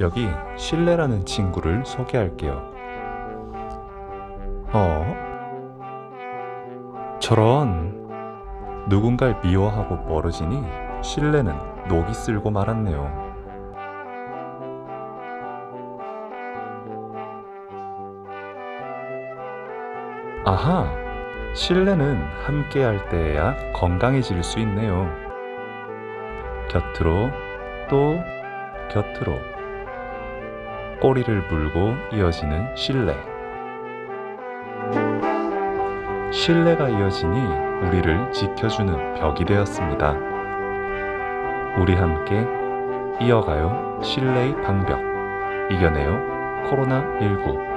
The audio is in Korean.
여기 신뢰라는 친구를 소개할게요. 어? 저런 누군가를 미워하고 멀어지니 신뢰는 녹이 쓸고 말았네요. 아하, 신뢰는 함께할 때에야 건강해질 수 있네요. 곁으로 또 곁으로 꼬리를 물고 이어지는 신뢰. 신뢰가 이어지니 우리를 지켜주는 벽이 되었습니다. 우리 함께 이어가요 신뢰의 방벽. 이겨내요 코로나19.